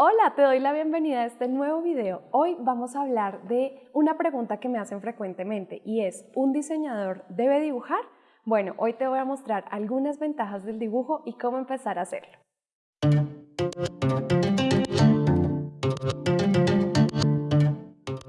Hola, te doy la bienvenida a este nuevo video. Hoy vamos a hablar de una pregunta que me hacen frecuentemente y es, ¿un diseñador debe dibujar? Bueno, hoy te voy a mostrar algunas ventajas del dibujo y cómo empezar a hacerlo.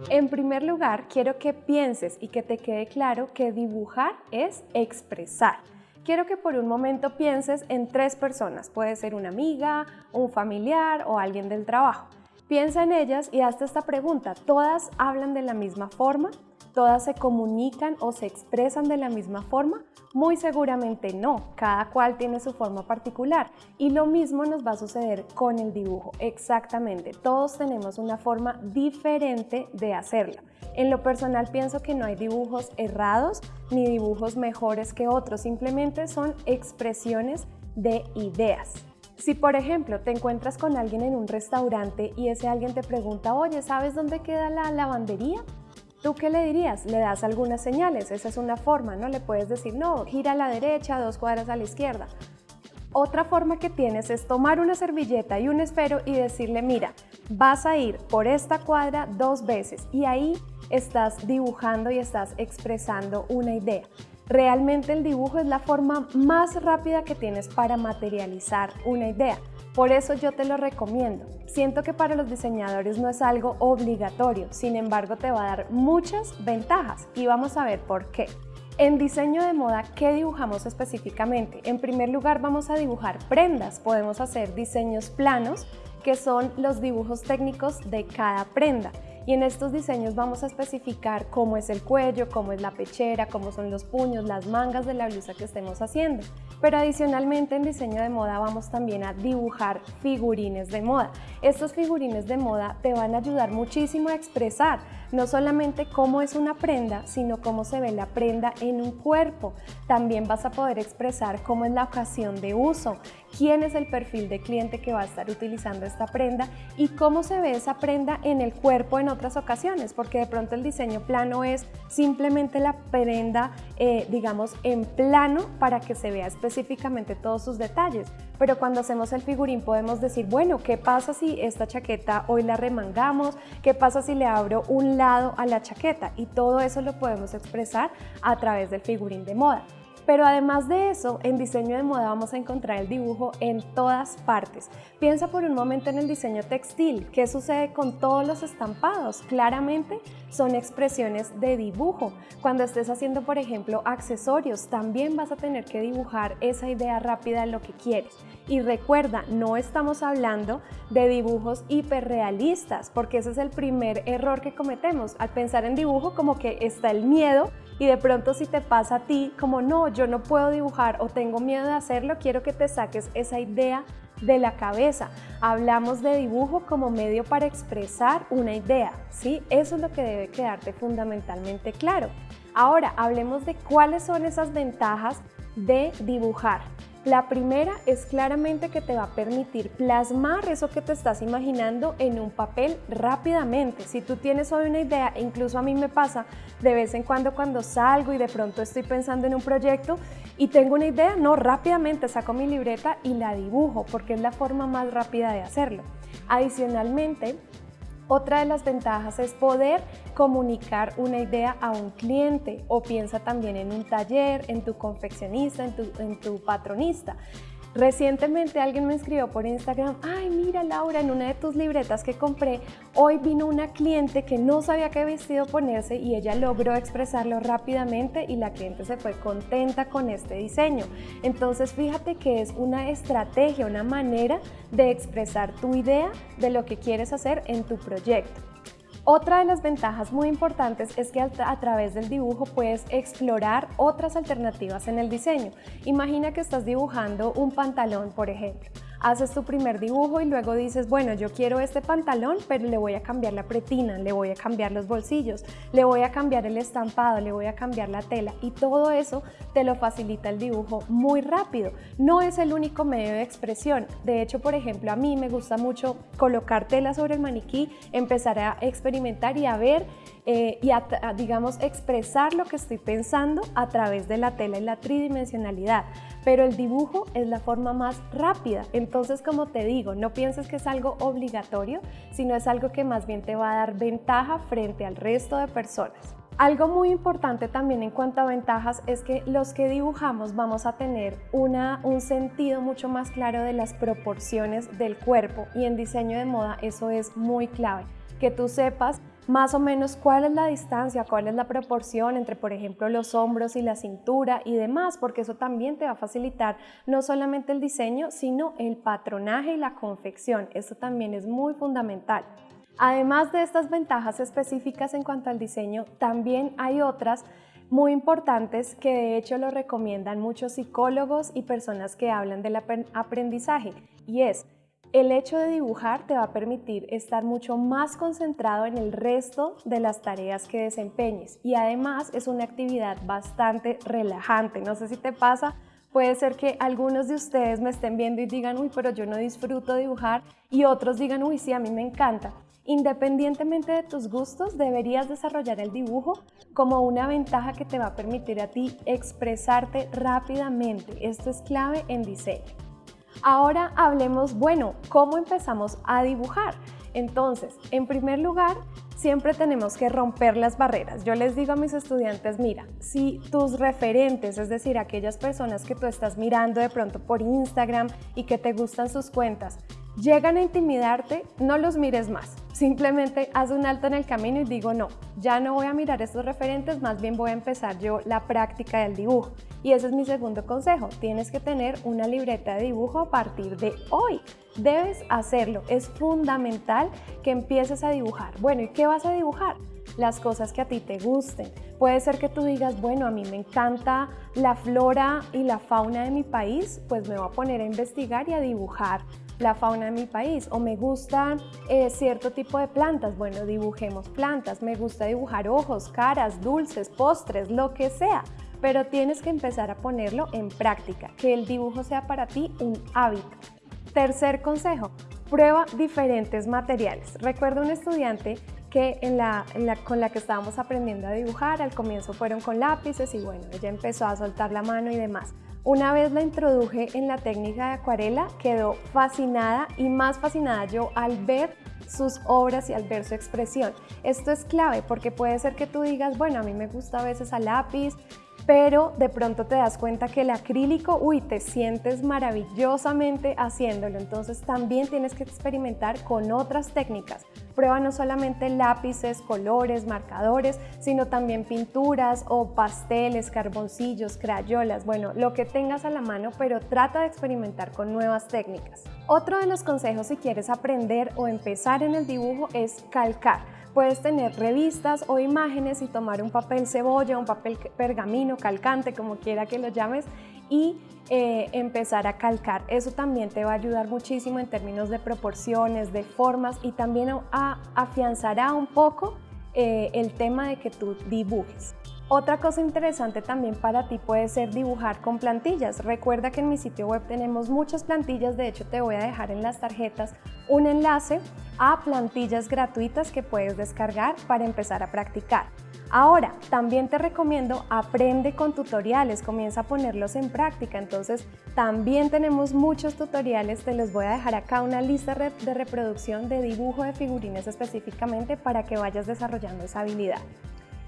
En primer lugar, quiero que pienses y que te quede claro que dibujar es expresar quiero que por un momento pienses en tres personas. Puede ser una amiga, un familiar o alguien del trabajo. Piensa en ellas y hazte esta pregunta. ¿Todas hablan de la misma forma? ¿Todas se comunican o se expresan de la misma forma? Muy seguramente no, cada cual tiene su forma particular y lo mismo nos va a suceder con el dibujo, exactamente, todos tenemos una forma diferente de hacerlo. En lo personal pienso que no hay dibujos errados ni dibujos mejores que otros, simplemente son expresiones de ideas. Si por ejemplo te encuentras con alguien en un restaurante y ese alguien te pregunta, oye, ¿sabes dónde queda la lavandería? ¿Tú qué le dirías? Le das algunas señales, esa es una forma, ¿no? Le puedes decir, no, gira a la derecha, dos cuadras a la izquierda. Otra forma que tienes es tomar una servilleta y un esfero y decirle, mira, vas a ir por esta cuadra dos veces y ahí estás dibujando y estás expresando una idea. Realmente el dibujo es la forma más rápida que tienes para materializar una idea. Por eso yo te lo recomiendo. Siento que para los diseñadores no es algo obligatorio, sin embargo te va a dar muchas ventajas y vamos a ver por qué. En diseño de moda, ¿qué dibujamos específicamente? En primer lugar vamos a dibujar prendas, podemos hacer diseños planos que son los dibujos técnicos de cada prenda y en estos diseños vamos a especificar cómo es el cuello, cómo es la pechera, cómo son los puños, las mangas de la blusa que estemos haciendo. Pero adicionalmente en diseño de moda vamos también a dibujar figurines de moda. Estos figurines de moda te van a ayudar muchísimo a expresar no solamente cómo es una prenda, sino cómo se ve la prenda en un cuerpo. También vas a poder expresar cómo es la ocasión de uso, quién es el perfil de cliente que va a estar utilizando esta prenda y cómo se ve esa prenda en el cuerpo en otras ocasiones, porque de pronto el diseño plano es simplemente la prenda, eh, digamos, en plano para que se vea específicamente todos sus detalles. Pero cuando hacemos el figurín podemos decir, bueno, ¿qué pasa si esta chaqueta hoy la remangamos? ¿Qué pasa si le abro un lado a la chaqueta? Y todo eso lo podemos expresar a través del figurín de moda. Pero además de eso, en diseño de moda vamos a encontrar el dibujo en todas partes. Piensa por un momento en el diseño textil. ¿Qué sucede con todos los estampados? Claramente son expresiones de dibujo. Cuando estés haciendo, por ejemplo, accesorios, también vas a tener que dibujar esa idea rápida de lo que quieres. Y recuerda, no estamos hablando de dibujos hiperrealistas, porque ese es el primer error que cometemos. Al pensar en dibujo como que está el miedo y de pronto si te pasa a ti como no, yo no puedo dibujar o tengo miedo de hacerlo, quiero que te saques esa idea de la cabeza. Hablamos de dibujo como medio para expresar una idea, ¿sí? Eso es lo que debe quedarte fundamentalmente claro. Ahora, hablemos de cuáles son esas ventajas de dibujar. La primera es claramente que te va a permitir plasmar eso que te estás imaginando en un papel rápidamente. Si tú tienes hoy una idea, incluso a mí me pasa de vez en cuando cuando salgo y de pronto estoy pensando en un proyecto y tengo una idea, no, rápidamente saco mi libreta y la dibujo porque es la forma más rápida de hacerlo. Adicionalmente, otra de las ventajas es poder comunicar una idea a un cliente o piensa también en un taller, en tu confeccionista, en tu, patronista. Recientemente alguien me escribió por Instagram, ay mira Laura, en una de tus libretas que compré, hoy vino una cliente que no sabía qué vestido ponerse y ella logró expresarlo rápidamente y la cliente se fue contenta con este diseño. Entonces fíjate que es una estrategia, una manera de expresar tu idea de lo que quieres hacer en tu proyecto. Otra de las ventajas muy importantes es que a través del dibujo puedes explorar otras alternativas en el diseño. Imagina que estás dibujando un pantalón, por ejemplo haces tu primer dibujo y luego dices, bueno, yo quiero este pantalón, pero le voy a cambiar la pretina, le voy a cambiar los bolsillos, le voy a cambiar el estampado, le voy a cambiar la tela y todo eso te lo facilita el dibujo muy rápido. No es el único medio de expresión. De hecho, por ejemplo, a mí me gusta mucho colocar tela sobre el maniquí, empezar a experimentar y a ver eh, y digamos, expresar lo que estoy pensando a través de la tela y la tridimensionalidad. pero el dibujo es la forma más rápida. Entonces, como te digo, no pienses que es algo obligatorio, sino es algo que más bien te va a dar ventaja frente al resto de personas. Algo muy importante también en cuanto a ventajas es que los que dibujamos vamos a tener una, un sentido mucho más claro de las proporciones del cuerpo y en diseño de moda eso es muy clave, que tú sepas más o menos cuál es la distancia, cuál es la proporción entre, por ejemplo, los hombros y la cintura y demás, porque eso también te va a facilitar no solamente el diseño, sino el patronaje y la confección. Eso también es muy fundamental. Además de estas ventajas específicas en cuanto al diseño, también hay otras muy importantes que de hecho lo recomiendan muchos psicólogos y personas que hablan del aprendizaje y es el hecho de dibujar te va a permitir estar mucho más concentrado en el resto de las tareas que desempeñes y además es una actividad bastante relajante. No sé si te pasa, Puede ser que algunos de ustedes me estén viendo y digan, uy, pero yo no disfruto dibujar y otros digan, uy, sí, a mí me encanta. Independientemente de tus gustos, deberías desarrollar el dibujo como una ventaja que te va a permitir a ti expresarte rápidamente. Esto es clave en diseño. Ahora hablemos, bueno, ¿cómo empezamos a dibujar? Entonces, en primer lugar, siempre tenemos que romper las barreras. Yo les digo a mis estudiantes, mira, si tus referentes, es decir, aquellas personas que tú estás mirando de pronto por Instagram y que te gustan sus cuentas, llegan a intimidarte, no los mires más. Simplemente haz un alto en el camino y digo, no, ya no voy a mirar estos referentes, más bien voy a empezar yo la práctica del dibujo. Y ese es mi segundo consejo, tienes que tener una libreta de dibujo a partir de hoy. Debes hacerlo, es fundamental que empieces a dibujar. Bueno, ¿y qué vas a dibujar? las cosas que a ti te gusten. Puede ser que tú digas, bueno, a mí me encanta la flora y la fauna de mi país, pues me voy a poner a investigar y a dibujar la fauna de mi país o me gusta eh, cierto tipo de plantas, bueno, dibujemos plantas, me gusta dibujar ojos, caras, dulces, postres, lo que sea, pero tienes que empezar a ponerlo en práctica, que el dibujo sea para ti un hábito. Tercer consejo, prueba diferentes materiales. Recuerdo un estudiante que con la que estábamos aprendiendo a dibujar, al comienzo fueron con lápices y bueno, ella empezó a soltar la mano y demás. Una vez la introduje en la técnica de acuarela, quedó fascinada y más fascinada yo al ver sus obras y al ver su expresión. Esto es clave porque puede ser que tú digas, bueno, a mí me gusta a veces a lápiz, pero de pronto te das cuenta que el acrílico, uy, te sientes maravillosamente haciéndolo. Entonces también tienes que experimentar con otras técnicas. Prueba no solamente lápices, colores, marcadores, sino también pinturas o pasteles, carboncillos, crayolas, bueno, lo que tengas a la mano, pero trata de experimentar con nuevas técnicas. Otro de los consejos si quieres aprender o empezar en el dibujo es calcar. Puedes tener revistas o imágenes y tomar un papel cebolla, un papel pergamino, calcante, como quiera que lo llames, y eh, empezar a calcar. Eso también te va a ayudar muchísimo en términos de proporciones, de formas y también afianzará un poco eh, el tema de que tú dibujes. Otra cosa interesante también para ti puede ser dibujar con plantillas. Recuerda que en mi sitio web tenemos muchas plantillas, de hecho te voy a dejar en las tarjetas un enlace a plantillas gratuitas que puedes descargar para empezar a practicar. Ahora, también te recomiendo aprende con tutoriales, comienza a ponerlos en práctica. Entonces, también tenemos muchos tutoriales, te los voy a dejar acá una lista de reproducción de dibujo de figurines específicamente para que vayas desarrollando esa habilidad.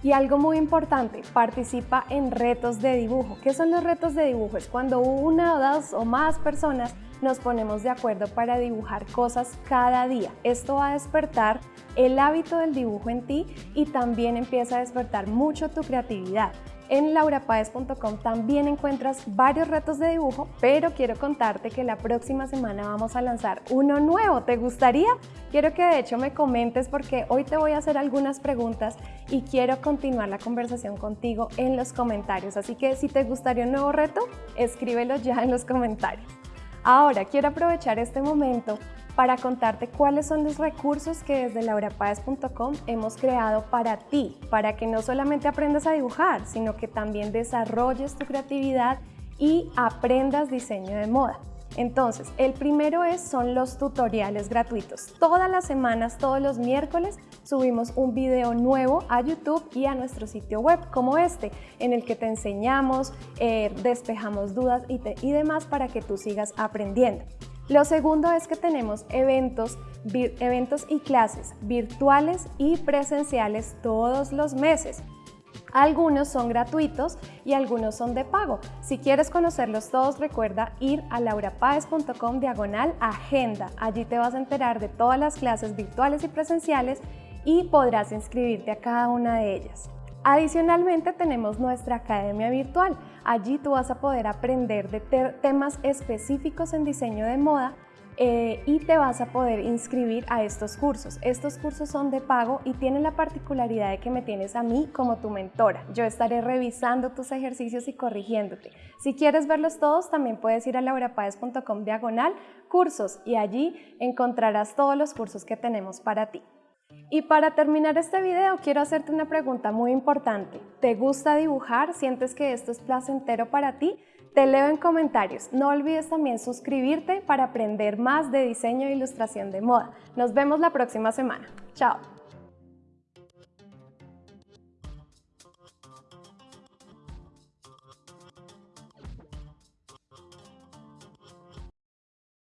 Y algo muy importante, participa en retos de dibujo. ¿Qué son los retos de dibujo? Es cuando una o dos o más personas nos ponemos de acuerdo para dibujar cosas cada día. Esto va a despertar el hábito del dibujo en ti y también empieza a despertar mucho tu creatividad. En laurapaez.com también encuentras varios retos de dibujo, pero quiero contarte que la próxima semana vamos a lanzar uno nuevo. ¿Te gustaría? Quiero que de hecho me comentes porque hoy te voy a hacer algunas preguntas y quiero continuar la conversación contigo en los comentarios. Así que si te gustaría un nuevo reto, escríbelo ya en los comentarios. Ahora quiero aprovechar este momento para contarte cuáles son los recursos que desde laurapaez.com hemos creado para ti, para que no solamente aprendas a dibujar, sino que también desarrolles tu creatividad y aprendas diseño de moda. Entonces, el primero es, son los tutoriales gratuitos. Todas las semanas, todos los miércoles, subimos un video nuevo a YouTube y a nuestro sitio web como este, en el que te enseñamos, eh, despejamos dudas y, y demás para que tú sigas aprendiendo. Lo segundo es que tenemos eventos, eventos y clases virtuales y presenciales todos los meses. Algunos son gratuitos y algunos son de pago. Si quieres conocerlos todos, recuerda ir a laurapaez.com diagonal agenda. Allí te vas a enterar de todas las clases virtuales y presenciales y podrás inscribirte a cada una de ellas. Adicionalmente tenemos nuestra academia virtual. Allí tú vas a poder aprender de temas específicos en diseño de moda eh, y te vas a poder inscribir a estos cursos. Estos cursos son de pago y tienen la particularidad de que me tienes a mí como tu mentora. Yo estaré revisando tus ejercicios y corrigiéndote. Si quieres verlos todos, también puedes ir a laurapaez.com diagonal cursos y allí encontrarás todos los cursos que tenemos para ti. Y para terminar este video quiero hacerte una pregunta muy importante. ¿Te gusta dibujar? ¿Sientes que esto es placentero para ti? Te leo en comentarios. No olvides también suscribirte para aprender más de diseño e ilustración de moda. Nos vemos la próxima semana. Chao.